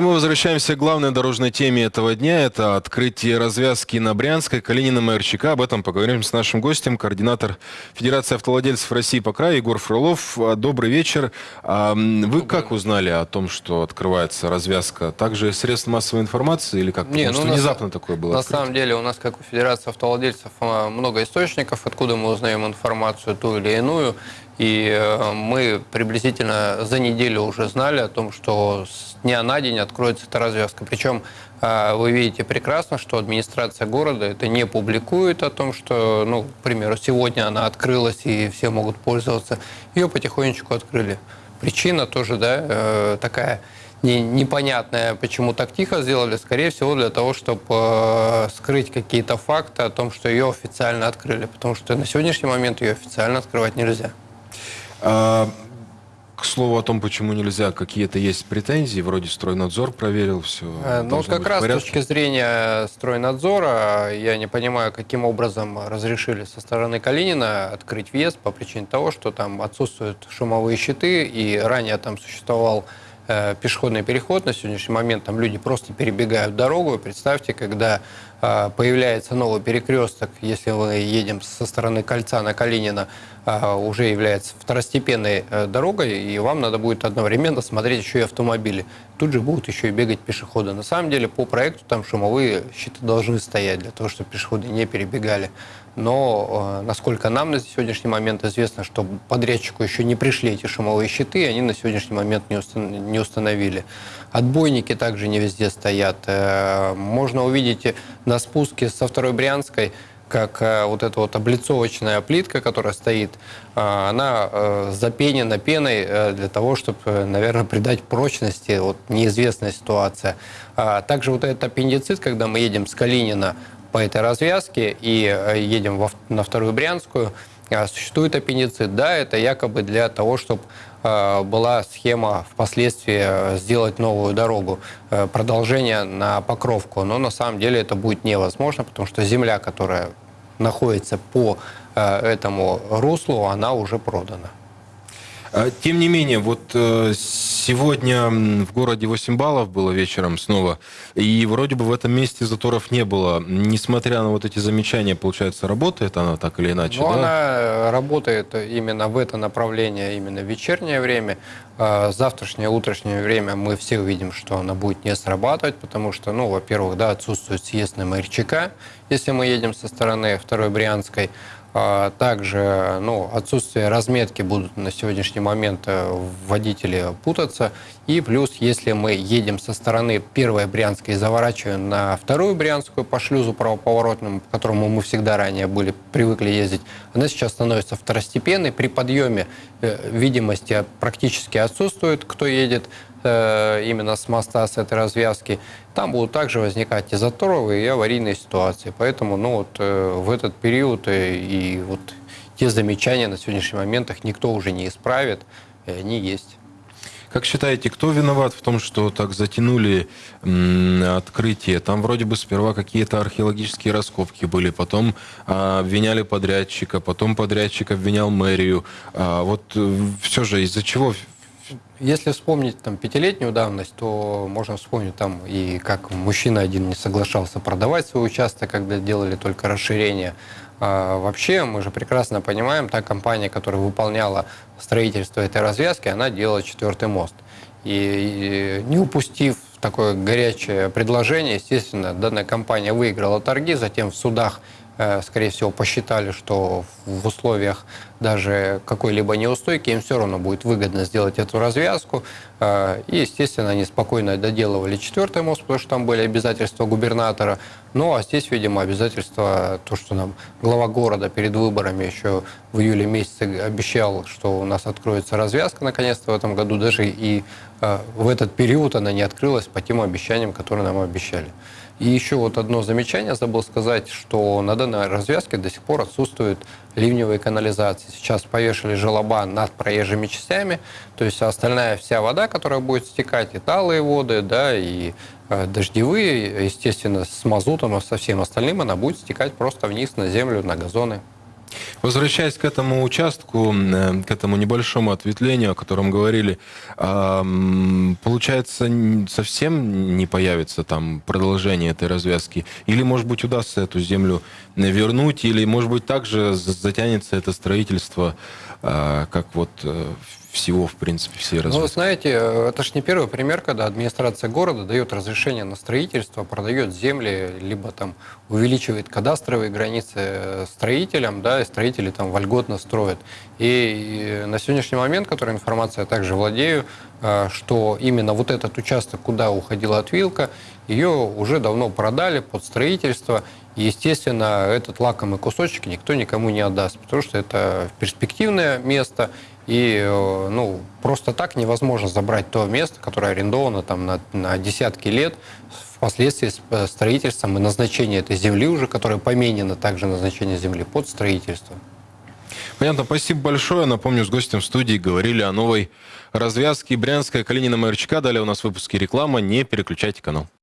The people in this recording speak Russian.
И мы возвращаемся к главной дорожной теме этого дня. Это открытие развязки на Брянской, Калинином и РЧК. Об этом поговорим с нашим гостем, координатор Федерации автовладельцев России по краю Егор Фролов. А, добрый вечер. А, вы как узнали о том, что открывается развязка? Также средств массовой информации или как? Не, Потому ну, что на внезапно са- такое было На открытие. самом деле у нас, как у Федерации автовладельцев, а, много источников, откуда мы узнаем информацию ту или иную. И э, мы приблизительно за неделю уже знали о том, что с дня на день откроется эта развязка. Причем э, вы видите прекрасно, что администрация города это не публикует о том, что, ну, к примеру, сегодня она открылась и все могут пользоваться. Ее потихонечку открыли. Причина тоже, да, э, такая не- непонятная, почему так тихо сделали, скорее всего, для того, чтобы скрыть какие-то факты о том, что ее официально открыли. Потому что на сегодняшний момент ее официально открывать нельзя. А, к слову о том, почему нельзя, какие-то есть претензии, вроде стройнадзор проверил все. Э, Ну, как раз с точки зрения стройнадзора, я не понимаю, каким образом разрешили со стороны Калинина открыть въезд по причине того, что там отсутствуют шумовые щиты, и ранее там существовал э, пешеходный переход. На сегодняшний момент там люди просто перебегают дорогу. Представьте, когда появляется новый перекресток, если мы едем со стороны кольца на Калинина, э, уже является второстепенной э, дорогой, и вам надо будет одновременно смотреть еще и автомобили. Тут же будут еще и бегать пешеходы. На самом деле по проекту там шумовые щиты должны стоять для того, чтобы пешеходы не перебегали. Но э, насколько нам на сегодняшний момент известно, что подрядчику еще не пришли эти шумовые щиты, они на сегодняшний момент не установили. Отбойники также не везде стоят. Э, Можно увидеть на спуске со второй Брянской, как э, вот эта вот облицовочная плитка, которая стоит, э, она э, запенена пеной для того, чтобы, наверное, придать прочности. Вот неизвестная ситуация. А Также вот этот аппендицит, когда мы едем с Калинина по этой развязке и едем на вторую Брянскую, а, существует аппендицит. Да, это якобы для того, чтобы была схема впоследствии э, сделать новую дорогу, э, продолжение на Покровку. Но на самом деле это будет невозможно, потому что земля, которая находится по э, этому руслу, она уже продана. А, Тем не менее, вот э, сегодня в городе 8 баллов было вечером снова, и вроде бы в этом месте заторов не было. Несмотря на вот эти замечания, получается, работает она так или иначе, Но да? она работает именно в это направление, именно в вечернее время. А Завтрашнее, утреннее время мы все увидим, что она будет не срабатывать, потому что, ну, во-первых, да, отсутствует съезд на МРЧК, если мы едем со стороны второй Брянской. А Также ну, отсутствие разметки будут на сегодняшний момент э, водители путаться. И плюс, если мы едем со стороны первой Брянской и заворачиваем на вторую Брянскую по шлюзу правоповоротному, по которому мы всегда ранее были привыкли ездить, она сейчас становится второстепенной. При подъеме э, видимости практически отсутствует, кто едет э, именно с моста, с этой развязки. Там будут также возникать и заторовые, и аварийные ситуации. Поэтому ну, вот, э, в этот период э, и вот те замечания на сегодняшний момент их никто уже не исправит, и они есть. Как считаете, кто виноват в том, что так затянули открытие? Там вроде бы сперва какие-то археологические раскопки были, потом а, обвиняли подрядчика, потом подрядчик обвинял мэрию. А, вот все же из-за чего? Если вспомнить там пятилетнюю давность, то можно вспомнить там и как мужчина один не соглашался продавать свой участок, когда делали только расширение. А вообще, мы же прекрасно понимаем, та компания, которая выполняла строительство этой развязки, она делала четвертый мост. И, не упустив такое горячее предложение, естественно, данная компания выиграла торги, затем в судах э, скорее всего, посчитали, что в условиях даже какой-либо неустойки им все равно будет выгодно сделать эту развязку. Э, И, естественно, они спокойно доделывали четвертый мост, потому что там были обязательства губернатора. Ну, а здесь, видимо, обязательства, то, что нам глава города перед выборами еще в июле месяце обещал, что у нас откроется развязка наконец-то в этом году, даже и э, в этот период она не открылась по тем обещаниям, которые нам обещали. И еще вот одно замечание забыл сказать, что на данной развязке до сих пор отсутствует ливневые канализации. Сейчас повешали желоба над проезжими частями, то есть остальная вся вода, которая будет стекать, и талые воды, да, и э, дождевые, естественно, с мазутом и со всем остальным, она будет стекать просто вниз на землю, на газоны. Возвращаясь к этому участку, э, к этому небольшому ответвлению, о котором говорили, получается, совсем не появится там продолжение этой развязки? Или, может быть, удастся эту землю вернуть? Или, может быть, также затянется это строительство, а, как вот э, всего, в принципе, все развития. Ну, вы знаете, это же не первый пример, когда администрация города дает разрешение на строительство, продает земли, либо там увеличивает кадастровые границы строителям, да, и строители там вольготно строят. И на сегодняшний момент, которой информация я также владею, э, что именно вот этот участок, куда уходила отвилка, ее уже давно продали под строительство, естественно, этот лакомый кусочек никто никому не отдаст, потому что это перспективное место, и э, ну, просто так невозможно забрать то место, которое арендовано там, на, на десятки лет, впоследствии с э, строительством и назначение этой земли уже, которая поменена также назначение земли под строительство. Понятно, спасибо большое. Напомню, с гостем в студии говорили о новой развязке Брянская, Калинина, МРЧК. Далее у нас в выпуске реклама. Не переключайте канал.